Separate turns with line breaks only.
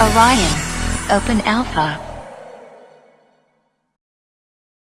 Orion. Open Alpha.